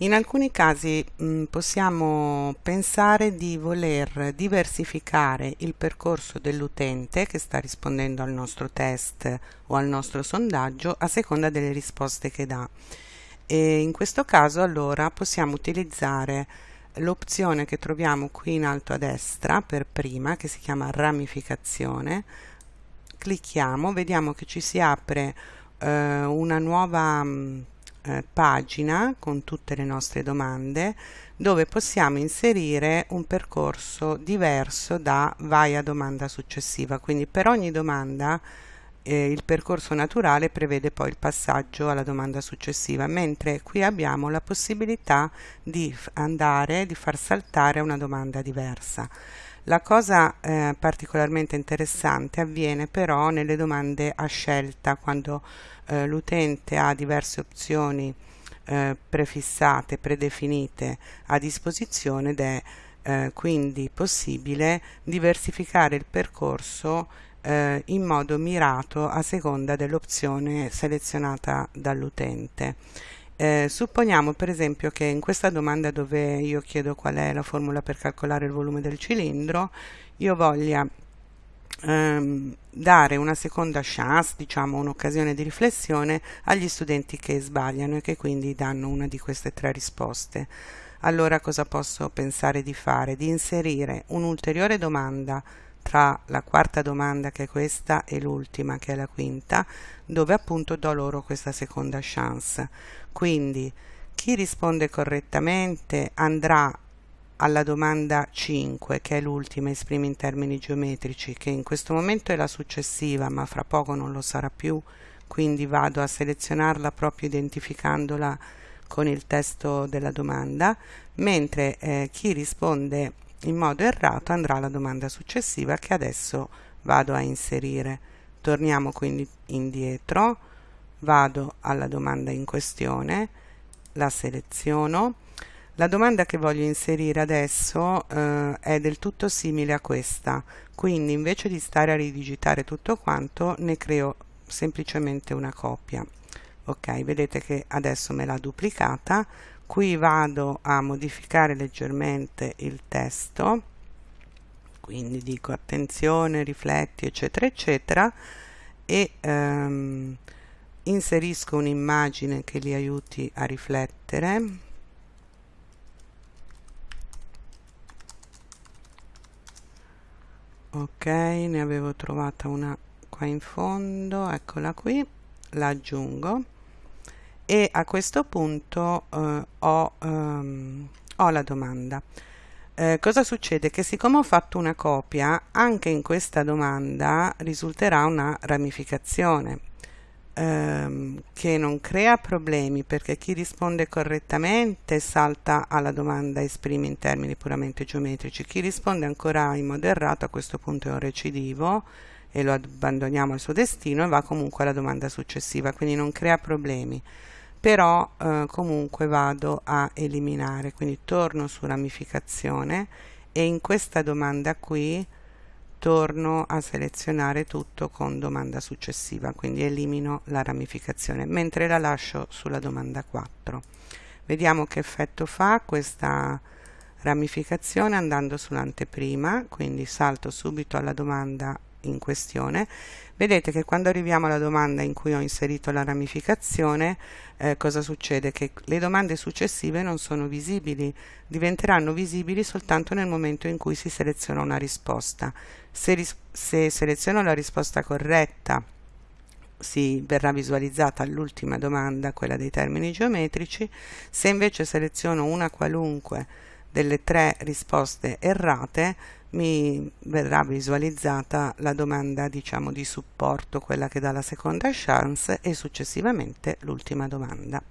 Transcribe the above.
In alcuni casi mh, possiamo pensare di voler diversificare il percorso dell'utente che sta rispondendo al nostro test o al nostro sondaggio a seconda delle risposte che dà. E in questo caso allora possiamo utilizzare l'opzione che troviamo qui in alto a destra per prima che si chiama ramificazione clicchiamo vediamo che ci si apre eh, una nuova mh, eh, pagina con tutte le nostre domande dove possiamo inserire un percorso diverso da vai a domanda successiva. Quindi per ogni domanda eh, il percorso naturale prevede poi il passaggio alla domanda successiva mentre qui abbiamo la possibilità di andare di far saltare una domanda diversa la cosa eh, particolarmente interessante avviene però nelle domande a scelta, quando eh, l'utente ha diverse opzioni eh, prefissate, predefinite a disposizione ed è eh, quindi possibile diversificare il percorso eh, in modo mirato a seconda dell'opzione selezionata dall'utente. Eh, supponiamo per esempio che in questa domanda dove io chiedo qual è la formula per calcolare il volume del cilindro, io voglia ehm, dare una seconda chance, diciamo un'occasione di riflessione agli studenti che sbagliano e che quindi danno una di queste tre risposte. Allora cosa posso pensare di fare? Di inserire un'ulteriore domanda tra la quarta domanda che è questa e l'ultima che è la quinta dove appunto do loro questa seconda chance. Quindi chi risponde correttamente andrà alla domanda 5 che è l'ultima esprime in termini geometrici che in questo momento è la successiva ma fra poco non lo sarà più. Quindi vado a selezionarla proprio identificandola con il testo della domanda. Mentre eh, chi risponde in modo errato andrà alla domanda successiva che adesso vado a inserire. Torniamo quindi indietro, vado alla domanda in questione, la seleziono. La domanda che voglio inserire adesso eh, è del tutto simile a questa, quindi invece di stare a ridigitare tutto quanto ne creo semplicemente una copia. Ok, vedete che adesso me l'ha duplicata, qui vado a modificare leggermente il testo. Quindi dico attenzione rifletti eccetera eccetera. E ehm, inserisco un'immagine che li aiuti a riflettere. Ok ne avevo trovata una qua in fondo. Eccola qui. La aggiungo e a questo punto eh, ho, ehm, ho, la domanda. Eh, cosa succede? Che siccome ho fatto una copia, anche in questa domanda risulterà una ramificazione ehm, che non crea problemi perché chi risponde correttamente salta alla domanda esprime in termini puramente geometrici, chi risponde ancora in modo errato a questo punto è un recidivo e lo abbandoniamo al suo destino e va comunque alla domanda successiva, quindi non crea problemi però eh, comunque vado a eliminare. Quindi torno su ramificazione e in questa domanda qui torno a selezionare tutto con domanda successiva quindi elimino la ramificazione mentre la lascio sulla domanda 4 vediamo che effetto fa questa ramificazione andando sull'anteprima quindi salto subito alla domanda in questione. Vedete che quando arriviamo alla domanda in cui ho inserito la ramificazione eh, cosa succede? Che le domande successive non sono visibili diventeranno visibili soltanto nel momento in cui si seleziona una risposta. Se, ris se seleziono la risposta corretta si verrà visualizzata l'ultima domanda, quella dei termini geometrici, se invece seleziono una qualunque delle tre risposte errate mi verrà visualizzata la domanda diciamo di supporto, quella che dà la seconda chance e successivamente l'ultima domanda.